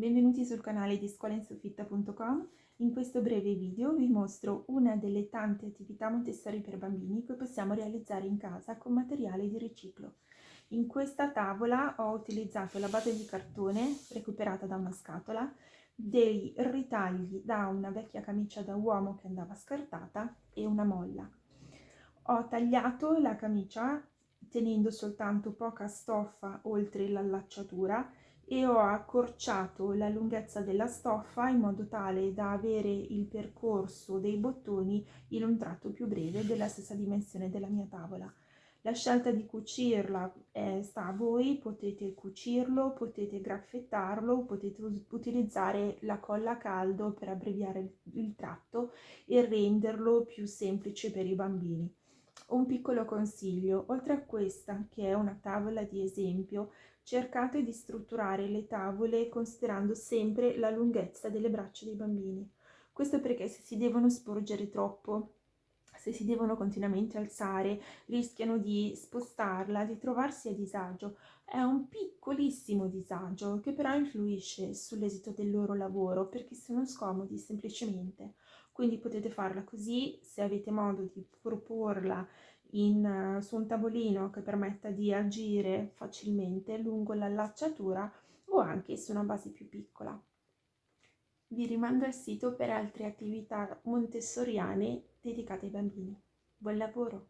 Benvenuti sul canale di scolainsofitta.com. In questo breve video vi mostro una delle tante attività Montessori per bambini che possiamo realizzare in casa con materiale di riciclo. In questa tavola ho utilizzato la base di cartone recuperata da una scatola, dei ritagli da una vecchia camicia da uomo che andava scartata e una molla. Ho tagliato la camicia tenendo soltanto poca stoffa oltre l'allacciatura e ho accorciato la lunghezza della stoffa in modo tale da avere il percorso dei bottoni in un tratto più breve della stessa dimensione della mia tavola. La scelta di cucirla eh, sta a voi, potete cucirlo, potete graffettarlo, potete utilizzare la colla a caldo per abbreviare il, il tratto e renderlo più semplice per i bambini. Un piccolo consiglio, oltre a questa che è una tavola di esempio, cercate di strutturare le tavole considerando sempre la lunghezza delle braccia dei bambini. Questo perché se si devono sporgere troppo, se si devono continuamente alzare, rischiano di spostarla, di trovarsi a disagio. È un piccolissimo disagio che però influisce sull'esito del loro lavoro perché sono scomodi semplicemente. Quindi potete farla così, se avete modo di proporla in, su un tavolino che permetta di agire facilmente lungo l'allacciatura o anche su una base più piccola. Vi rimando al sito per altre attività montessoriane dedicate ai bambini. Buon lavoro!